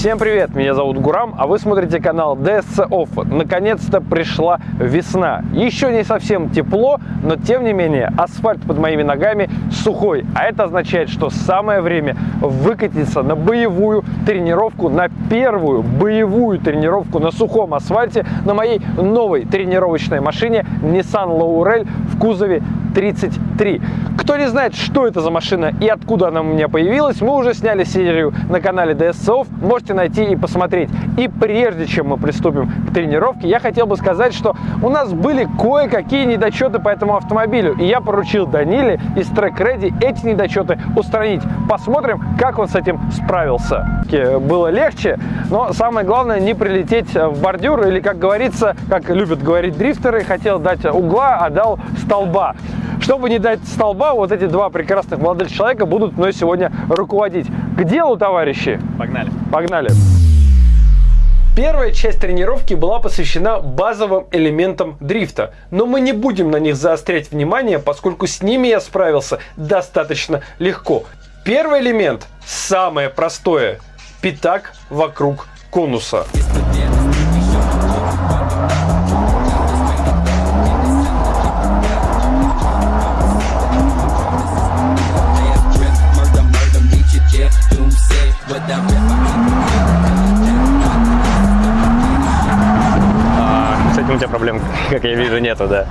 Всем привет, меня зовут Гурам, а вы смотрите канал DSC Off. Наконец-то пришла весна. Еще не совсем тепло, но тем не менее асфальт под моими ногами сухой. А это означает, что самое время выкатиться на боевую тренировку, на первую боевую тренировку на сухом асфальте на моей новой тренировочной машине Nissan Laurel в кузове 33. Кто не знает, что это за машина и откуда она у меня появилась, мы уже сняли серию на канале DSCOF, можете найти и посмотреть. И прежде чем мы приступим к тренировке, я хотел бы сказать, что у нас были кое-какие недочеты по этому автомобилю, и я поручил Даниле из Track Ready эти недочеты устранить. Посмотрим, как он с этим справился. Было легче, но самое главное не прилететь в бордюр, или, как говорится, как любят говорить дрифтеры, хотел дать угла, а дал столба. Чтобы не дать столба, вот эти два прекрасных молодых человека будут мной сегодня руководить. К делу, товарищи! Погнали! Погнали! Первая часть тренировки была посвящена базовым элементам дрифта, но мы не будем на них заострять внимание, поскольку с ними я справился достаточно легко. Первый элемент, самое простое, пятак вокруг конуса. Проблем, как я вижу, нету, да.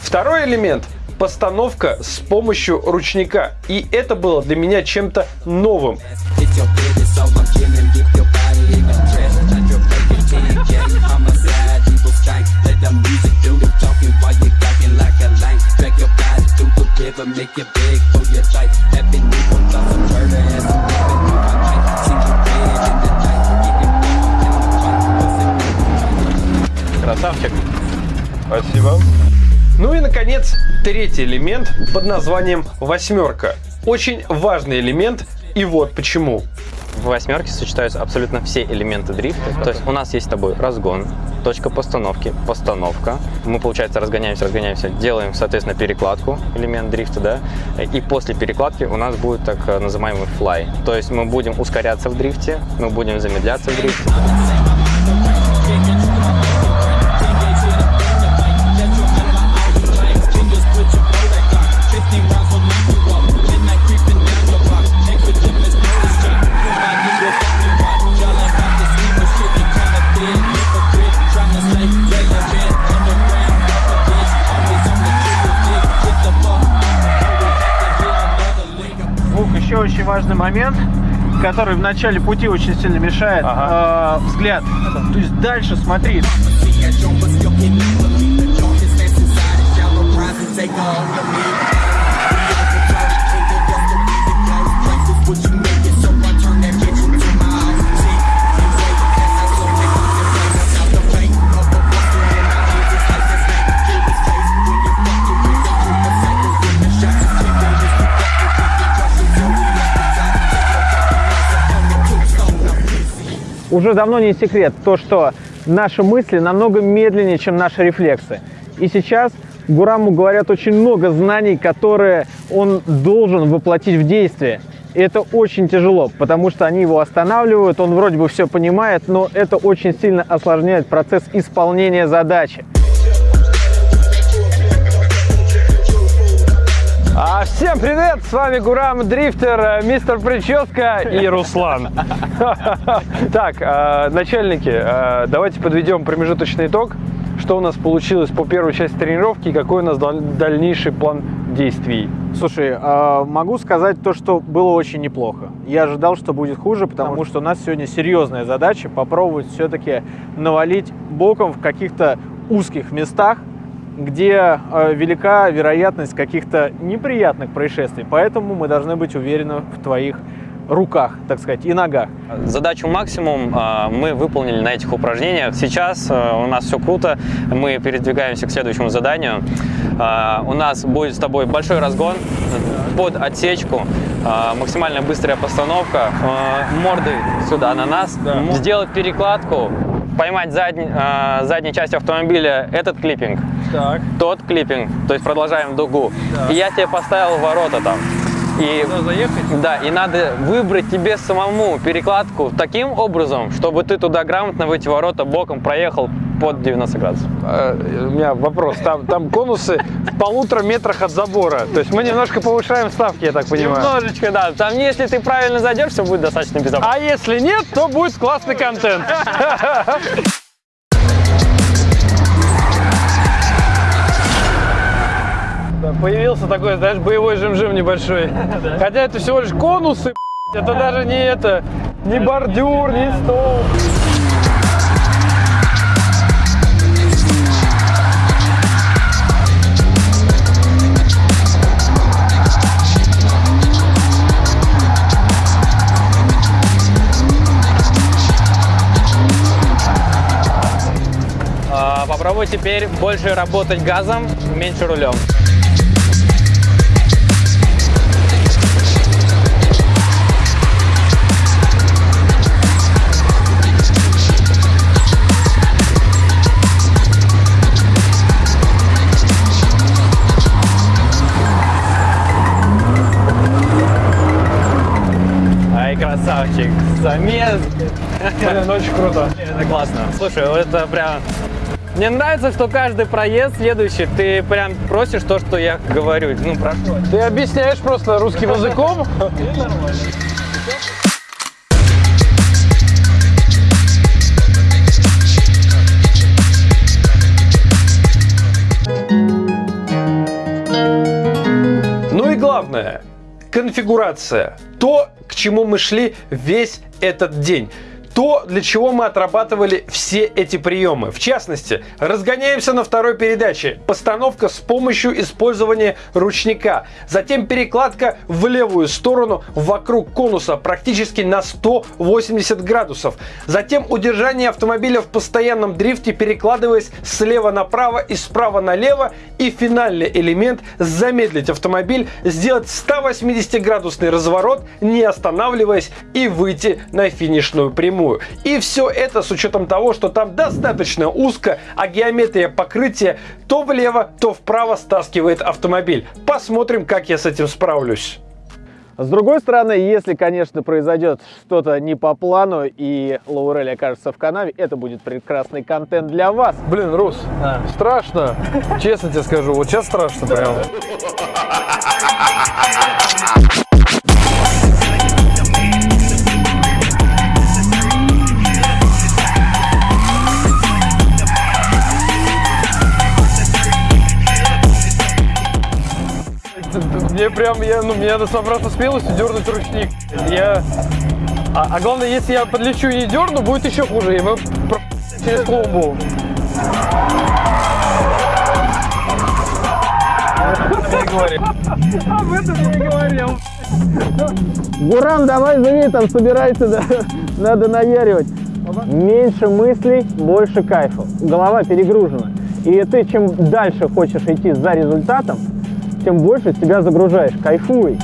Второй элемент – постановка с помощью ручника. И это было для меня чем-то новым. Наконец, третий элемент под названием «восьмерка». Очень важный элемент, и вот почему. В восьмерке сочетаются абсолютно все элементы дрифта. То есть у нас есть с тобой разгон, точка постановки, постановка. Мы, получается, разгоняемся, разгоняемся, делаем, соответственно, перекладку, элемент дрифта, да. И после перекладки у нас будет так называемый fly. То есть мы будем ускоряться в дрифте, мы будем замедляться в дрифте. Важный момент, который в начале пути очень сильно мешает ага. э, взгляд. То есть дальше смотри. Уже давно не секрет то, что наши мысли намного медленнее, чем наши рефлексы. И сейчас Гураму говорят очень много знаний, которые он должен воплотить в действие. И это очень тяжело, потому что они его останавливают, он вроде бы все понимает, но это очень сильно осложняет процесс исполнения задачи. А, всем привет! С вами Гурам Дрифтер, э, мистер Прическа и Руслан. Так, э, начальники, э, давайте подведем промежуточный итог. Что у нас получилось по первой части тренировки и какой у нас дальнейший план действий? Слушай, могу сказать то, что было очень неплохо. Я ожидал, что будет хуже, потому что у нас сегодня серьезная задача попробовать все-таки навалить боком в каких-то узких местах, где э, велика вероятность каких-то неприятных происшествий. Поэтому мы должны быть уверены в твоих руках, так сказать, и ногах. Задачу максимум э, мы выполнили на этих упражнениях. Сейчас э, у нас все круто, мы передвигаемся к следующему заданию. У нас будет с тобой большой разгон под отсечку, максимально быстрая постановка, мордой сюда на нас, да. сделать перекладку, поймать задний, задней часть автомобиля этот клиппинг, так. тот клиппинг, то есть продолжаем дугу. Да. И я тебе поставил ворота там. И, заехать? да, и надо выбрать тебе самому перекладку таким образом, чтобы ты туда грамотно в эти ворота боком проехал под 90 градусов. Э, У меня вопрос. Там, там конусы в полутора метрах от забора. То есть мы немножко повышаем ставки, я так понимаю. Немножечко, да. Там, если ты правильно зайдешь, все будет достаточно безопасно. А если нет, то будет классный контент. Да, Появился такой, знаешь, боевой жим-жим небольшой. Хотя это всего лишь конусы, это даже не это, не бордюр, не стол. А, попробуй теперь больше работать газом, меньше рулем. Красавчик! Замес! Блин, очень круто. Это классно. Слушай, это прям... Мне нравится, что каждый проезд следующий, ты прям просишь то, что я говорю. Ну, прошу. Ты объясняешь просто русским языком. Ну и главное, конфигурация. То, к чему мы шли весь этот день. То, для чего мы отрабатывали все эти приемы. В частности, разгоняемся на второй передаче. Постановка с помощью использования ручника. Затем перекладка в левую сторону вокруг конуса практически на 180 градусов. Затем удержание автомобиля в постоянном дрифте, перекладываясь слева направо и справа налево. И финальный элемент – замедлить автомобиль, сделать 180-градусный разворот, не останавливаясь и выйти на финишную прямую. И все это с учетом того, что там достаточно узко, а геометрия покрытия то влево, то вправо стаскивает автомобиль. Посмотрим, как я с этим справлюсь. С другой стороны, если, конечно, произойдет что-то не по плану и Лаурель окажется в канаве, это будет прекрасный контент для вас. Блин, Рус, страшно. Честно тебе скажу, вот сейчас страшно прям. прям, я, ну, мне надо собраться смелостью дернуть ручник. Я... А, а главное, если я подлечу и не дерну, будет еще хуже. И мы про- через клумбу. Об этом я не говорил. Гурам, давай живи, там собирается, да, надо наяривать. Меньше мыслей, больше кайфа. Голова перегружена. И ты чем дальше хочешь идти за результатом, тем больше себя загружаешь. Кайфуй.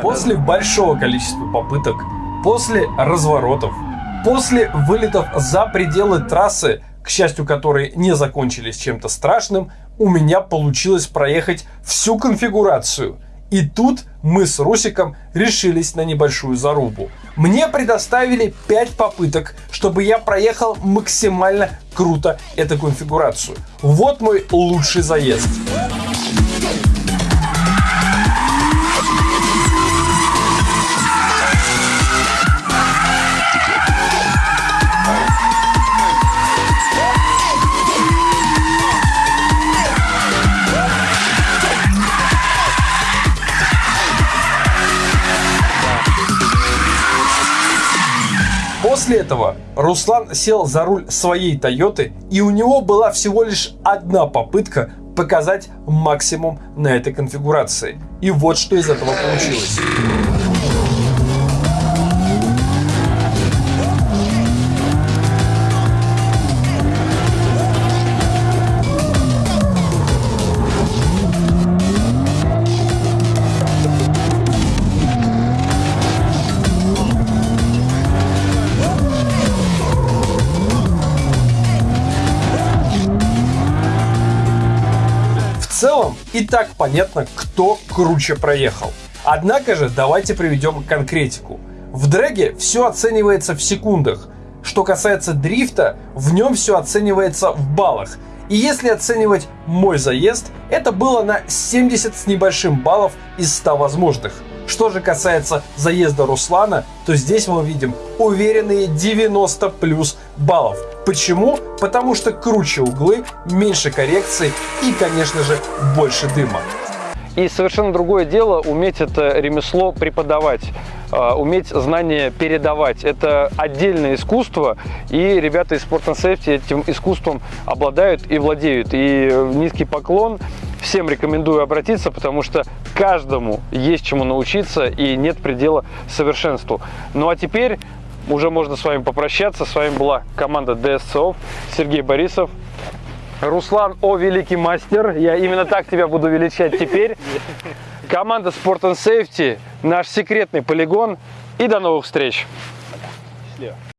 После большого количества попыток, после разворотов, после вылетов за пределы трассы, к счастью, которые не закончились чем-то страшным, у меня получилось проехать всю конфигурацию. И тут мы с Русиком решились на небольшую зарубу. Мне предоставили 5 попыток, чтобы я проехал максимально круто эту конфигурацию. Вот мой лучший заезд. После этого Руслан сел за руль своей Тойоты, и у него была всего лишь одна попытка показать максимум на этой конфигурации. И вот что из этого получилось. И так понятно, кто круче проехал. Однако же давайте приведем конкретику. В дрэге все оценивается в секундах. Что касается дрифта, в нем все оценивается в баллах. И если оценивать мой заезд, это было на 70 с небольшим баллов из 100 возможных. Что же касается заезда Руслана, то здесь мы видим уверенные 90 плюс баллов. Почему? Потому что круче углы, меньше коррекций и, конечно же, больше дыма. И совершенно другое дело уметь это ремесло преподавать, э, уметь знания передавать. Это отдельное искусство, и ребята из Sport Safety этим искусством обладают и владеют. И низкий поклон. Всем рекомендую обратиться, потому что каждому есть чему научиться и нет предела совершенству. Ну а теперь уже можно с вами попрощаться. С вами была команда DSCO, Сергей Борисов, Руслан, о, великий мастер, я именно так тебя буду величать теперь. Команда Sport and Safety, наш секретный полигон. И до новых встреч.